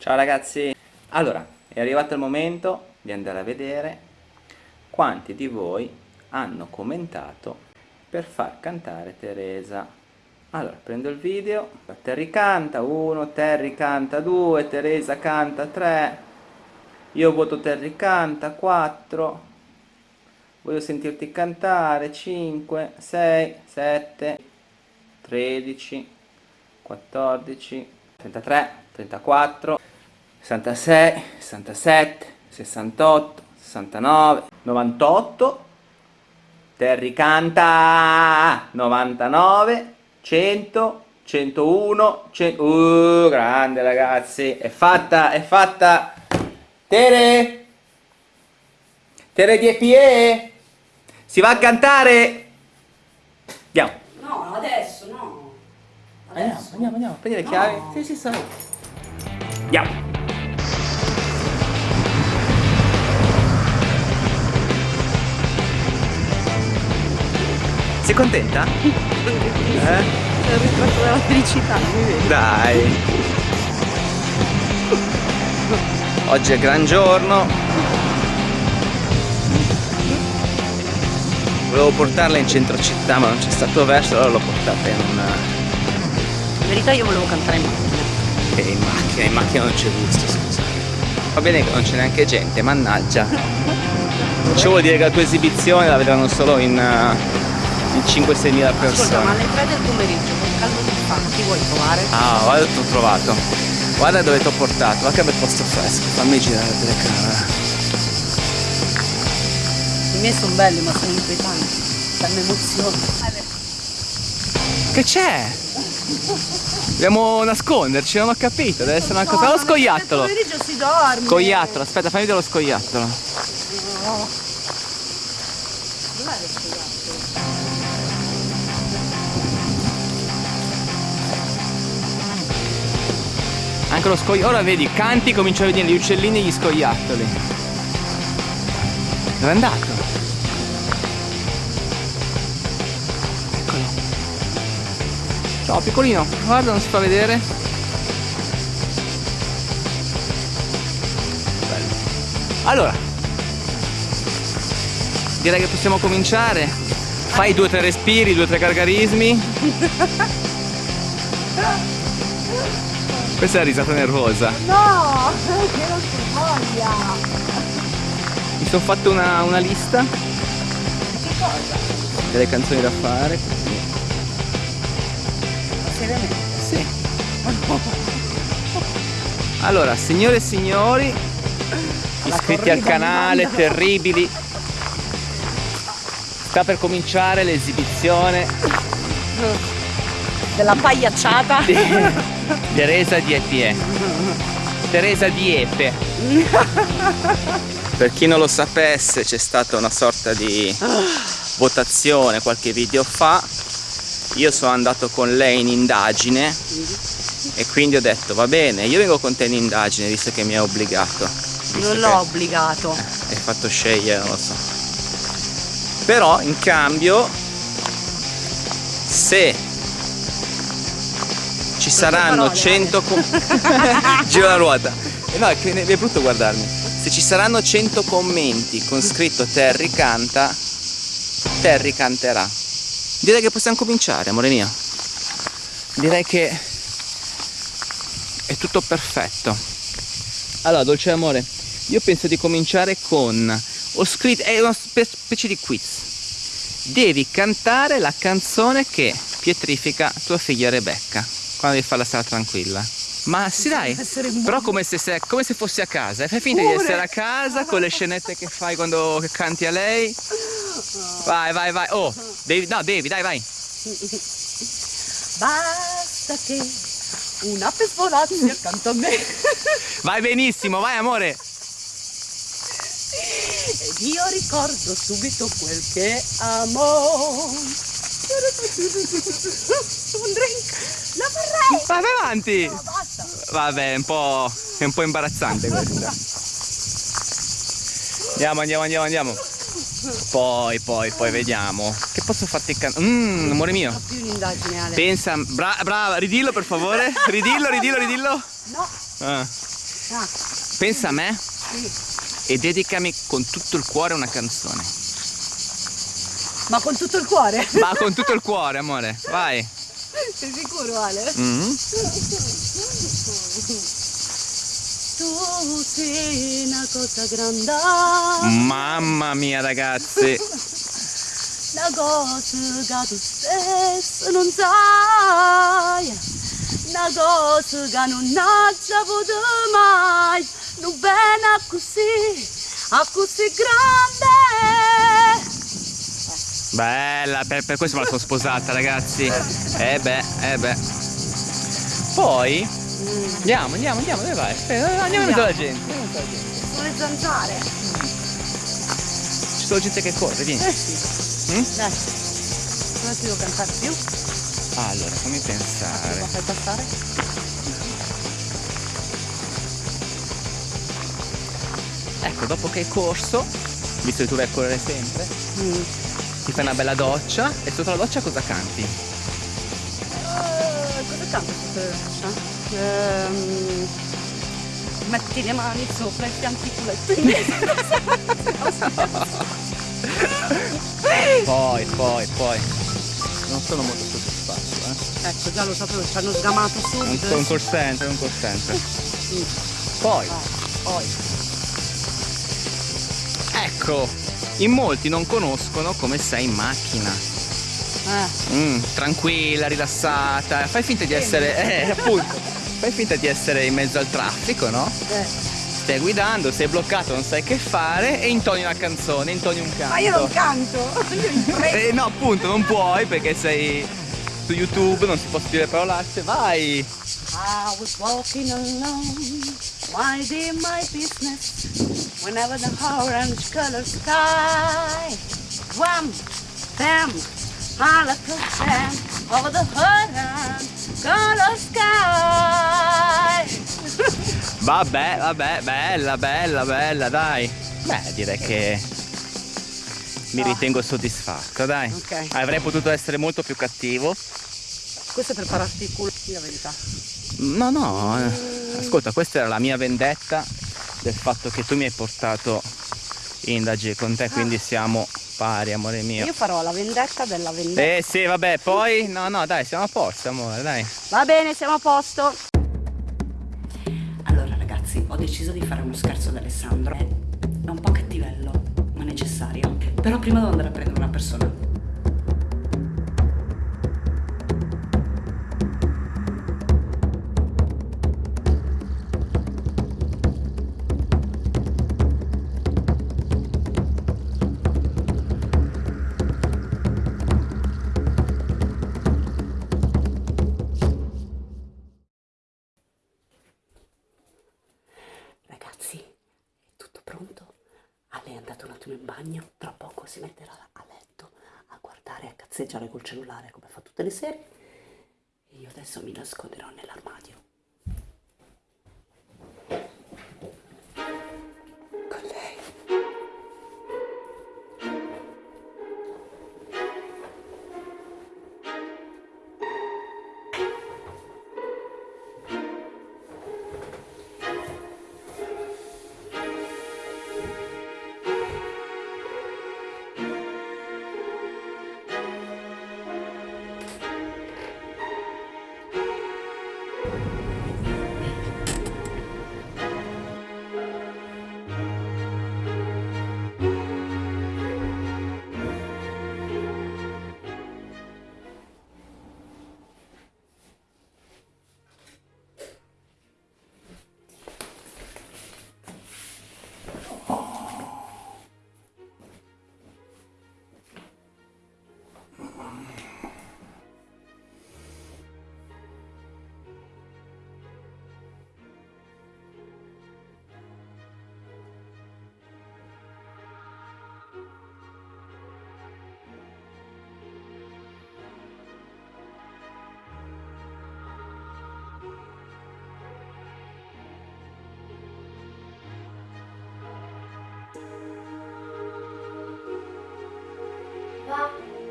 Ciao ragazzi! Allora, è arrivato il momento di andare a vedere quanti di voi hanno commentato per far cantare Teresa. Allora, prendo il video, Terry canta 1, Terry canta 2, Teresa canta 3, io voto Terry canta 4, voglio sentirti cantare 5, 6, 7, 13, 14, 33, 34, 66, 67, 68, 69, 98, Terry canta 99, 100, 101, 100, uh, grande ragazzi, è fatta, è fatta, Tere, Tere di EPE, si va a cantare, andiamo. No, adesso no. Andiamo, andiamo, andiamo, prendi le chiavi, no. sì, sì, sai. Andiamo. Sei contenta? eh? Sono il ritratto della felicità. Dai. Oggi è gran giorno. Volevo portarla in centro città ma non c'è stato verso, allora l'ho portata in una... In verità io volevo cantare in macchina. Che in macchina, in macchina non c'è gusto, scusa. Va bene che non c'è neanche gente, mannaggia. Ciò vuol dire che la tua esibizione la vedranno solo in... Uh, in 5-6 mila persone. Ascolta, ma alle 3 del pomeriggio, con caldo che fa, chi vuoi trovare? Ah, guarda ti ho trovato. Guarda dove ti ho portato, guarda che bel posto fresco, fammi girare la telecamera. I miei sono belli ma sono inquietanti, danno emozioni. Che c'è? Dobbiamo nasconderci, non ho capito, deve essere una cosa. Lo scoiattolo! Il pomeriggio si dorme! Scoiattolo, aspetta, fammi vedere lo scoiattolo. No. Dov'è lo scoiattolo? Anche lo scoiattolo. Ora vedi, canti, comincio a vedere gli uccellini e gli scoiattoli. Dove è andato? Eccolo. Ciao piccolino, guarda, non si fa vedere. Bello. Allora, direi che possiamo cominciare. Fai due o tre respiri, due o tre gargarismi. Questa è la risata nervosa. No, che non si voglia. Mi sono fatto una, una lista. Che cosa? Delle canzoni da fare. Seriamente? Sì. Allora, signore e signori, iscritti al canale, terribili. Sta per cominciare l'esibizione della pagliacciata. Teresa di Epie. Teresa di Epe. Per chi non lo sapesse c'è stata una sorta di votazione qualche video fa. Io sono andato con lei in indagine e quindi ho detto va bene, io vengo con te in indagine visto che mi hai obbligato. Non l'ho obbligato. Hai fatto scegliere, non lo so. Però in cambio se ci saranno 100 giro la ruota. Eh no è brutto guardarmi. Se ci saranno 100 commenti con scritto Terry canta Terry canterà. Direi che possiamo cominciare amore mio. Direi che è tutto perfetto. Allora dolce amore io penso di cominciare con ho scritto è una specie di quiz. Devi cantare la canzone che pietrifica tua figlia Rebecca quando devi fare la strada tranquilla. Ma sì dai, però come se, se, come se fossi a casa, fai finta di essere a casa con le scenette che fai quando canti a lei. Vai, vai, vai, oh, devi, no, devi, dai, vai. Basta che un'ape svolazzi accanto a me. Vai benissimo, vai amore. Ed io ricordo subito quel che amo. Un drink, lo vorrei! Vai avanti! No, basta! Vabbè, è un po', è un po' imbarazzante questa. Andiamo, andiamo, andiamo, andiamo. Poi, poi, poi vediamo. Che posso farti cantare? Mmm, amore mio. Ho più un'indagine, Ale. Pensa, bra brava, ridillo per favore. Ridillo, ridillo, ridillo. No. Ah. Ah, Pensa a me sì. e dedicami con tutto il cuore una canzone. Ma con tutto il cuore? Ma con tutto il cuore, amore. Vai. Sei sicuro Ale? Mhm. Tu sei una cosa grande, Mamma mia, ragazzi. una cosa che tu stesso non sai, una cosa che non hai saputo mai, non bene così, a così grande. Bella, per, per questo me la sono sposata, ragazzi. Eh beh, eh beh. Poi andiamo, andiamo, andiamo, dove vai? Aspetta, andiamo in mezzo alla gente. andiamo mezzo alla gente. Sono le zanzare. Ci sono gente che corre, vieni. Eh sì. Mm? Dai, non ti devo cantare più. Allora, fammi pensare. fai passare? Ecco, dopo che hai corso, visto che tu vai a correre sempre, Mm. Ti fai una bella doccia e sotto la doccia cosa canti? Eh, cosa canto sotto le braccia? Ehm, metti le mani sopra i fianchi culetti. Poi, poi, poi. Non sono molto soddisfatto, eh. ecco, già lo sapevo, ci hanno sgamato subito. un call center, un call center. Mm. Poi, Vai, poi. ecco, in molti non conoscono come sei in macchina. Eh, Mm, tranquilla, rilassata. Fai finta di essere. Eh, appunto. Fai finta di essere in mezzo al traffico, no? eh. Stai guidando, sei bloccato, non sai che fare e intoni una canzone, intoni un canto. Ma io non canto, io. Eh, no, appunto, non puoi perché sei su YouTube, non si può scrivere parolacce. Vai! I was walking alone, minding my business, whenever the orange color sky, wham, bam, I like a jam over the orange color sky. Vabbè, vabbè, bella, bella, bella, dai. Beh, direi che mi Ah. ritengo soddisfatto, dai. Ok. Avrei potuto essere molto più cattivo. Questo è per pararti il culo, di la verità. No, no, eh, ascolta, questa era la mia vendetta del fatto che tu mi hai portato in indagine con te, quindi siamo pari, amore mio. Io farò la vendetta della vendetta. Eh sì, vabbè, poi no, no, dai, siamo a posto, amore, dai. Va bene, siamo a posto. Allora ragazzi, ho deciso di fare uno scherzo ad Alessandro. È un po' cattivello, necessario. Però prima devo andare a prendere una persona. A guardare e a cazzeggiare col cellulare come fa tutte le sere. E io adesso mi nasconderò nell'armadio.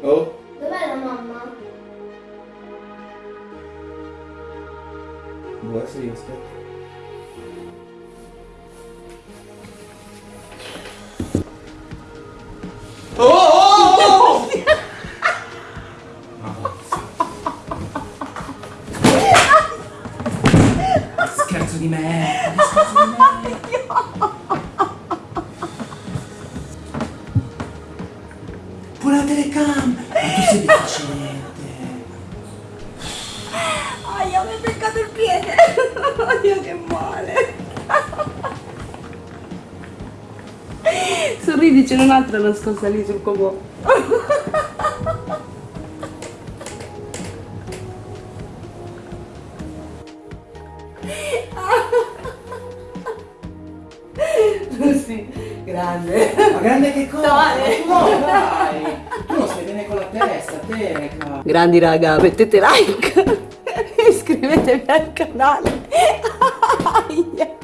Oh, dov'è la mamma? buona sì, aspetta. Aia, mi hai beccato il piede. Aia, che male. Sorridi, c'è un'altra nascosta lì sul comò. Sì, grande. Ma grande che cosa? Dai. No, dai! Tu non stai bene con la testa, teca! Grandi raga, mettete like e iscrivetevi al canale. Aia.